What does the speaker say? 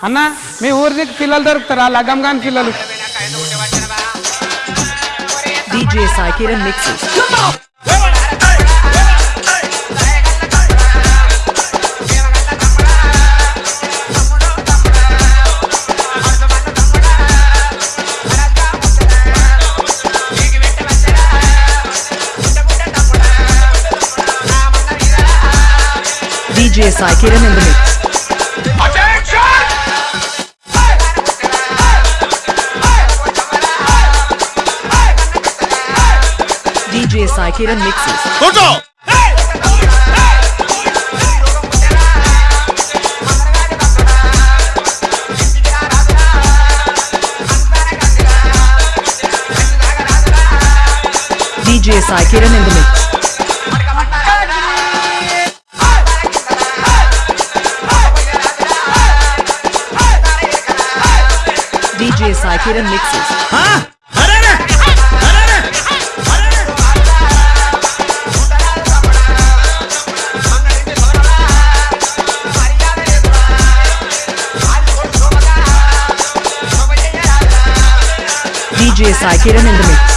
అన్న మీ ఊరికి పిల్లలు దొరుకుతారా లగ్గం కాని పిల్లలు DJ Sai Kiran mix DJ Sai Kiran in the mix DJ Sai Kiran mixes. Go DJ Sai Kiran in the mix. DJ Sai Kiran mixes. Huh? DJ Sai Kiran in the mix.